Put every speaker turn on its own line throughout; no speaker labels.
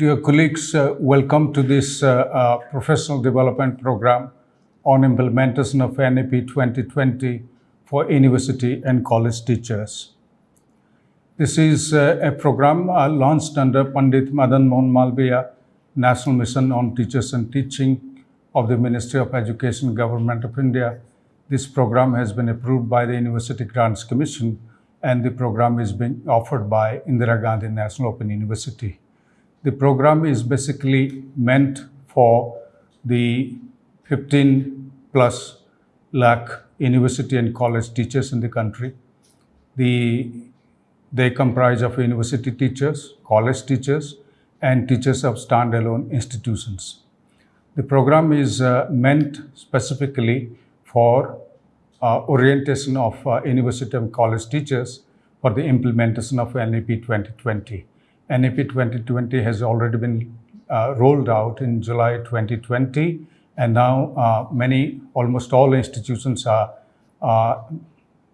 Dear colleagues, uh, welcome to this uh, uh, professional development program on implementation of NEP 2020 for university and college teachers. This is uh, a program uh, launched under Pandit Madan Mohan Malviya National Mission on Teachers and Teaching of the Ministry of Education, Government of India. This program has been approved by the University Grants Commission and the program is being offered by Indira Gandhi National Open University. The program is basically meant for the 15 plus lakh university and college teachers in the country. The, they comprise of university teachers, college teachers, and teachers of standalone institutions. The program is uh, meant specifically for uh, orientation of uh, university and college teachers for the implementation of NEP 2020. NEP 2020 has already been uh, rolled out in July 2020 and now uh, many, almost all institutions are uh,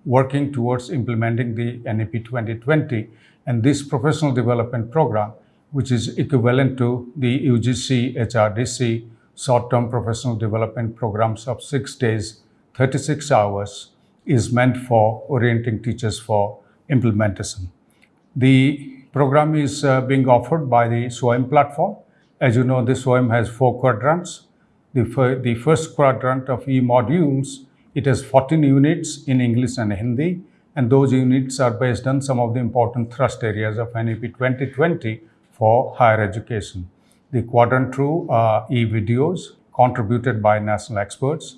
working towards implementing the NEP 2020 and this professional development program which is equivalent to the UGC HRDC short-term professional development programs of six days, 36 hours is meant for orienting teachers for implementation. The program is uh, being offered by the SWAYAM platform. As you know, the SWAYAM has four quadrants. The, the first quadrant of e-modules, it has 14 units in English and Hindi, and those units are based on some of the important thrust areas of NEP 2020 for higher education. The quadrant two are e-videos contributed by national experts.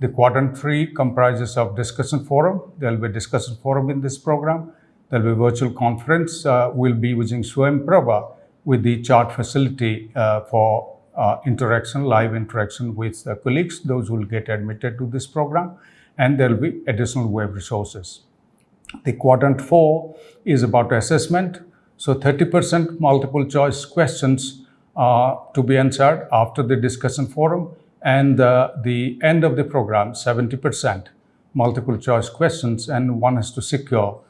The quadrant three comprises of discussion forum. There will be discussion forum in this program There'll be a virtual conference. Uh, we'll be using Prabha with the chat facility uh, for uh, interaction, live interaction with the colleagues, those will get admitted to this program, and there'll be additional web resources. The quadrant four is about assessment. So 30% multiple choice questions to be answered after the discussion forum and uh, the end of the program, 70% multiple choice questions and one has to secure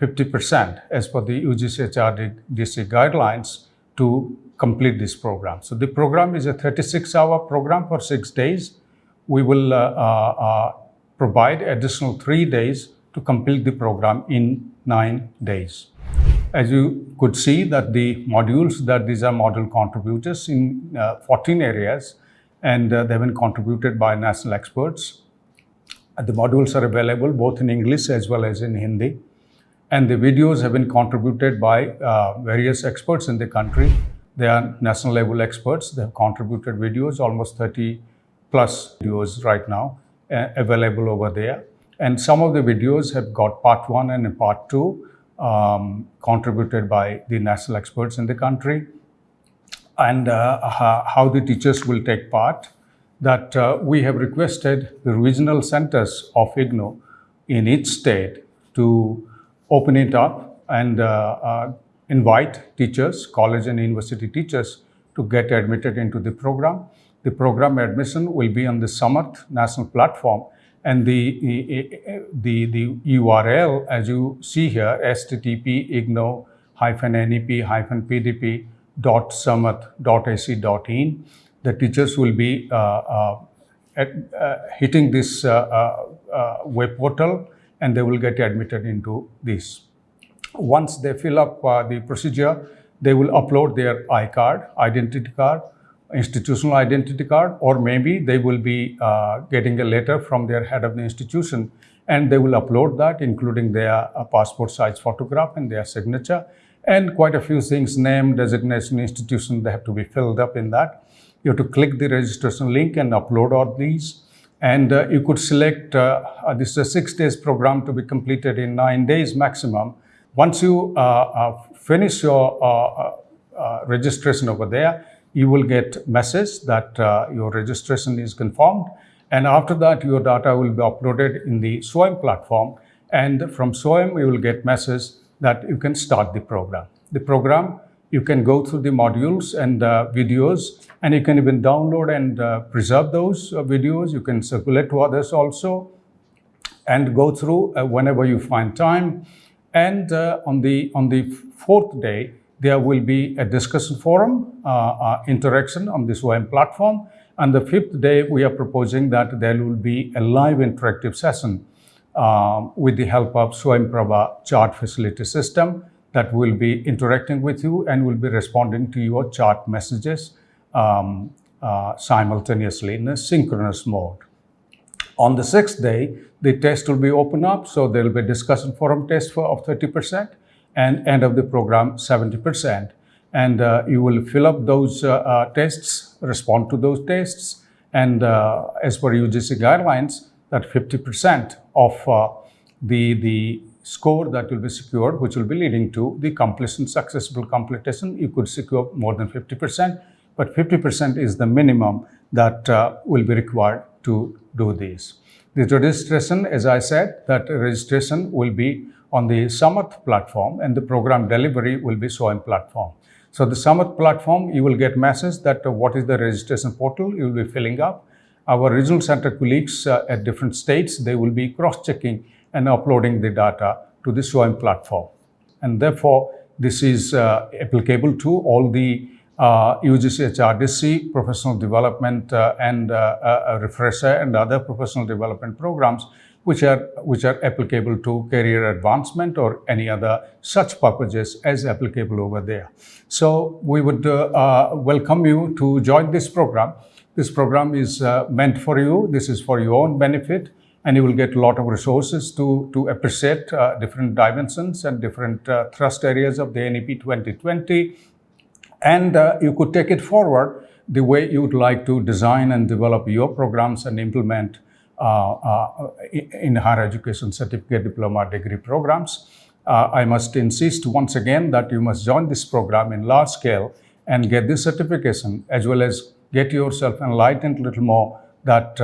50% as per the UGC HRDC guidelines to complete this program. So the program is a 36-hour program for six days. We will uh, uh, uh, provide additional three days to complete the program in nine days. As you could see that the modules, that these are module contributors in uh, 14 areas and uh, they've been contributed by national experts. the modules are available both in English as well as in Hindi. And the videos have been contributed by uh, various experts in the country. They are national level experts. They have contributed videos, almost 30 plus videos right now uh, available over there. And some of the videos have got part one and part two um, contributed by the national experts in the country. And uh, how the teachers will take part that uh, we have requested the regional centers of IGNOU in each state to open it up and uh, uh, invite teachers, college and university teachers to get admitted into the program. The program admission will be on the Samarth national platform and the, the, the URL as you see here, http ignou nep hyphen pdp dot samarth dot ac dot in. The teachers will be uh, uh, at, uh, hitting this uh, web portal and they will get admitted into this. Once they fill up uh, the procedure, they will upload their iCard, identity card, institutional identity card, or maybe they will be uh, getting a letter from their head of the institution and they will upload that, including their uh, passport size photograph and their signature, and quite a few things, name, designation, institution, they have to be filled up in that. You have to click the registration link and upload all these and uh, you could select, uh, uh, this is a six days program to be completed in nine days maximum. Once you uh, uh, finish your uh, registration over there, you will get message that your registration is confirmed. And after that, your data will be uploaded in the SWAYAM platform. And from SWAYAM, you will get message that you can start the program. The program you can go through the modules and uh, videos and you can even download and uh, preserve those uh, videos. You can circulate to others also and go through uh, whenever you find time. And uh, on, the, on the fourth day, there will be a discussion forum, uh, interaction on this OM platform. And the fifth day, we are proposing that there will be a live interactive session with the help of Swayamprabha chat facility system that will be interacting with you and will be responding to your chat messages um, uh, simultaneously in a synchronous mode. On the sixth day, the test will be open up, so there will be discussion forum test for of 30% and end of the program 70%. And uh, you will fill up those uh, uh, tests, respond to those tests, and uh, as per UGC guidelines, that 50% of uh, the, the score that will be secured, which will be leading to the completion, successful completion, you could secure more than 50%, but 50% is the minimum that uh, will be required to do this. The registration, as I said, that registration will be on the Samarth platform and the program delivery will be SWAYAM platform. So the Samarth platform, you will get message that uh, what is the registration portal you will be filling up. Our regional center colleagues uh, at different states, they will be cross-checking and uploading the data to the SWAYAM platform. And therefore, this is uh, applicable to all the uh, UGC HRDC professional development uh, and uh, uh, refresher and other professional development programs which are, which are applicable to career advancement or any other such purposes as applicable over there. So we would uh, welcome you to join this program. This program is meant for you. This is for your own benefit and you will get a lot of resources to, to appreciate uh, different dimensions and different uh, thrust areas of the NEP 2020. And uh, you could take it forward the way you would like to design and develop your programs and implement uh, uh, in higher education certificate diploma degree programs. Uh, I must insist once again that you must join this program in large scale and get this certification as well as get yourself enlightened a little more that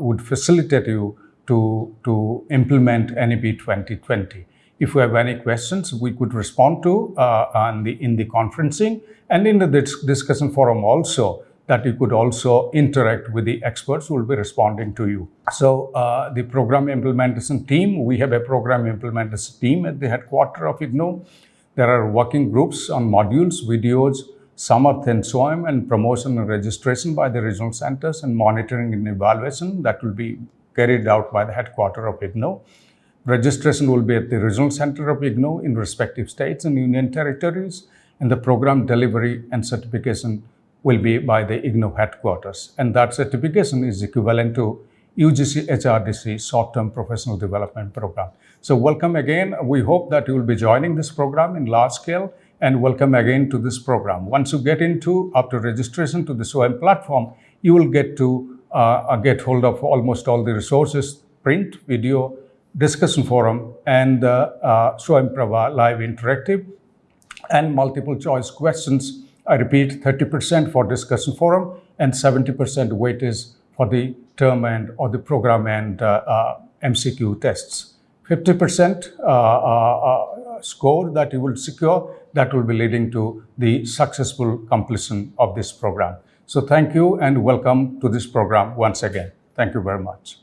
would facilitate you to, to implement NEP 2020. If you have any questions, we could respond to uh, the, in the conferencing and in the discussion forum also that you could also interact with the experts who will be responding to you. So uh, the program implementation team, we have a program implementation team at the headquarters of IGNOU. There are working groups on modules, videos, and SWAYAM and promotion and registration by the regional centers and monitoring and evaluation that will be carried out by the headquarters of IGNOU. Registration will be at the regional center of IGNOU in respective states and union territories and the program delivery and certification will be by the IGNOU headquarters. And that certification is equivalent to UGC HRDC short-term professional development program. So welcome again. We hope that you will be joining this program in large scale and welcome again to this program. Once you get into, after registration to the SWAYAM platform, you will get to uh, uh, get hold of almost all the resources, print, video, discussion forum, and uh, uh, Swayamprabha live interactive and multiple choice questions I repeat, 30% for discussion forum and 70% weightage for the term end or the program end uh, uh, MCQ tests. 50% uh, uh, uh, score that you will secure, that will be leading to the successful completion of this program. So thank you and welcome to this program once again. Thank you very much.